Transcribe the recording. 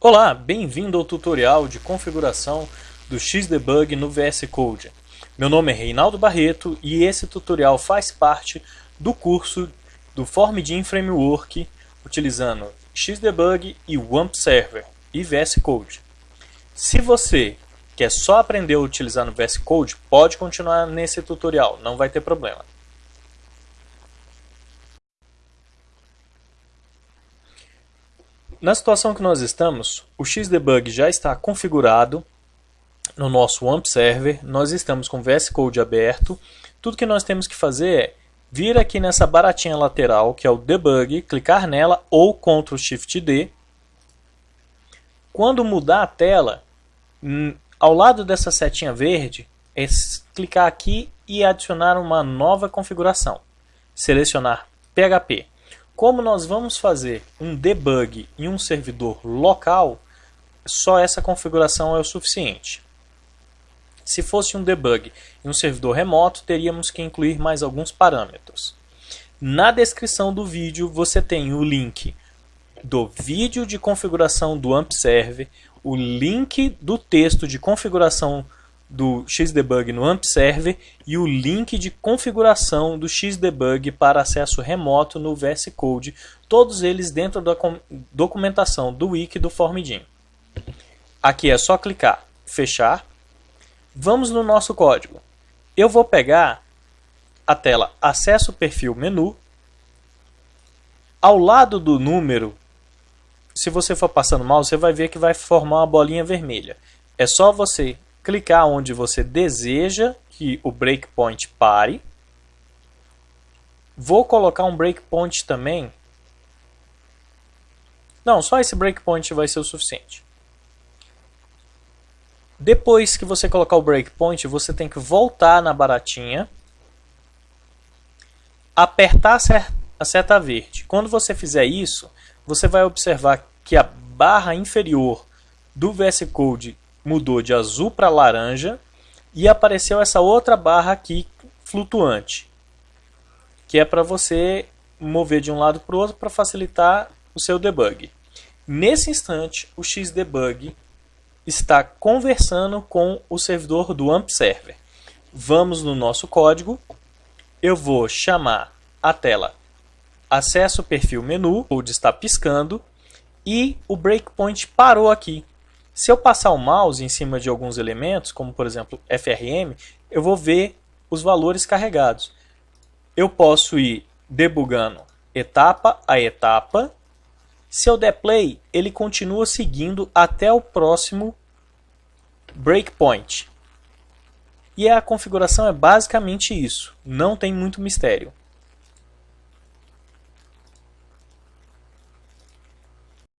Olá, bem-vindo ao tutorial de configuração do Xdebug no VS Code. Meu nome é Reinaldo Barreto e esse tutorial faz parte do curso do Formidin Framework utilizando Xdebug e WAMP Server e VS Code. Se você quer só aprender a utilizar no VS Code, pode continuar nesse tutorial, não vai ter problema. Na situação que nós estamos, o Xdebug já está configurado no nosso WAMP Server, nós estamos com o VS Code aberto. Tudo que nós temos que fazer é vir aqui nessa baratinha lateral, que é o Debug, clicar nela ou Ctrl Shift D. Quando mudar a tela, ao lado dessa setinha verde, é clicar aqui e adicionar uma nova configuração. Selecionar PHP. Como nós vamos fazer um debug em um servidor local, só essa configuração é o suficiente. Se fosse um debug em um servidor remoto, teríamos que incluir mais alguns parâmetros. Na descrição do vídeo você tem o link do vídeo de configuração do AMP Server, o link do texto de configuração do Xdebug no AMP Server e o link de configuração do Xdebug para acesso remoto no VS Code, todos eles dentro da documentação do wiki do Formidin. Aqui é só clicar fechar. Vamos no nosso código. Eu vou pegar a tela acesso perfil menu. Ao lado do número, se você for passando mal, você vai ver que vai formar uma bolinha vermelha. É só você clicar onde você deseja que o breakpoint pare. Vou colocar um breakpoint também. Não, só esse breakpoint vai ser o suficiente. Depois que você colocar o breakpoint, você tem que voltar na baratinha, apertar a seta verde. Quando você fizer isso, você vai observar que a barra inferior do VS Code mudou de azul para laranja e apareceu essa outra barra aqui flutuante, que é para você mover de um lado para o outro para facilitar o seu debug. Nesse instante, o Xdebug está conversando com o servidor do AMP Server. Vamos no nosso código. Eu vou chamar a tela acesso perfil menu, onde está piscando, e o breakpoint parou aqui. Se eu passar o mouse em cima de alguns elementos, como por exemplo FRM, eu vou ver os valores carregados. Eu posso ir debugando etapa a etapa. Se eu der play, ele continua seguindo até o próximo breakpoint. E a configuração é basicamente isso, não tem muito mistério.